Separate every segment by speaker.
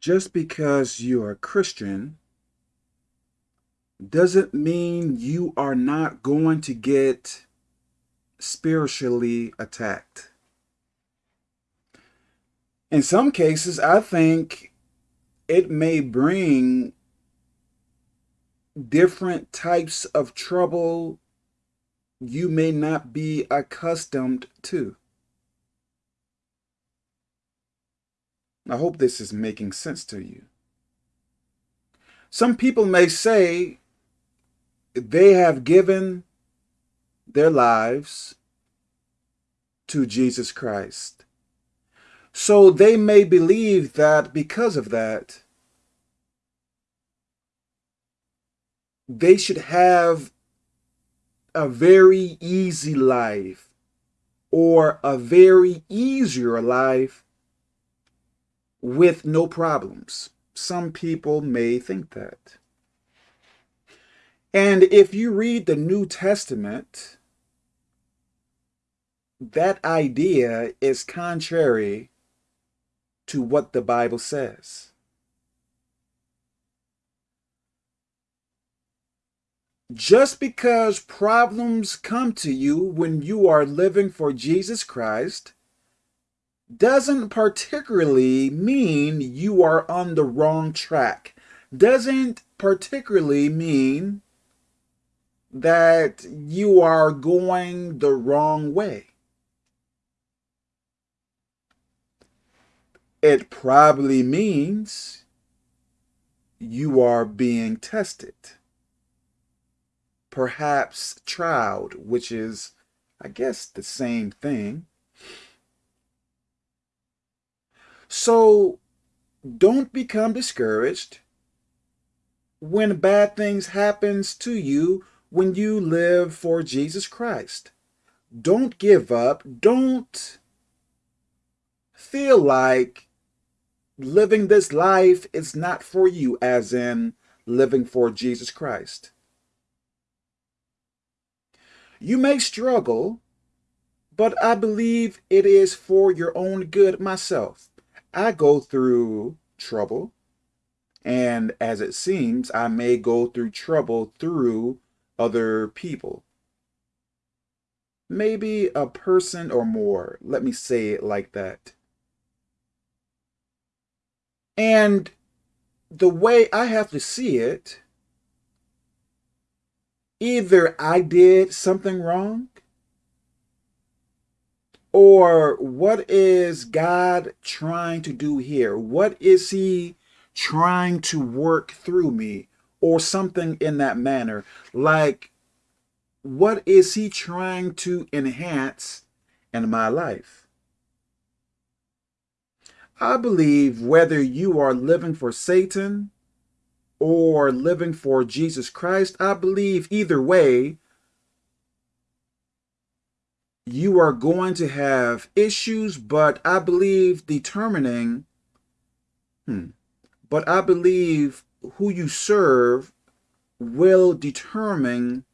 Speaker 1: just because you're a Christian doesn't mean you are not going to get spiritually attacked. In some cases, I think it may bring different types of trouble you may not be accustomed to. I hope this is making sense to you. Some people may say they have given their lives to Jesus Christ. So they may believe that because of that, they should have a very easy life or a very easier life with no problems. Some people may think that. And if you read the New Testament, that idea is contrary to what the Bible says. Just because problems come to you when you are living for Jesus Christ doesn't particularly mean you are on the wrong track. Doesn't particularly mean that you are going the wrong way. It probably means you are being tested perhaps tried, which is, I guess, the same thing. So don't become discouraged when bad things happens to you when you live for Jesus Christ. Don't give up. Don't feel like living this life is not for you, as in living for Jesus Christ. You may struggle, but I believe it is for your own good myself. I go through trouble, and as it seems, I may go through trouble through other people. Maybe a person or more. Let me say it like that. And the way I have to see it either I did something wrong or what is God trying to do here? What is he trying to work through me or something in that manner? Like, what is he trying to enhance in my life? I believe whether you are living for Satan or living for Jesus Christ, I believe either way, you are going to have issues, but I believe determining, hmm, but I believe who you serve will determine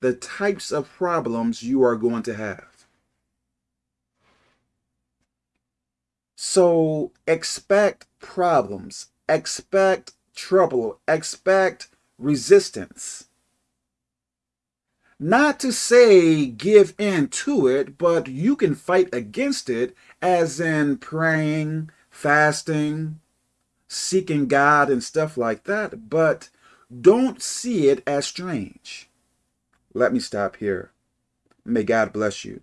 Speaker 1: the types of problems you are going to have. So expect problems, expect trouble, expect resistance. Not to say give in to it, but you can fight against it as in praying, fasting, seeking God and stuff like that, but don't see it as strange. Let me stop here. May God bless you.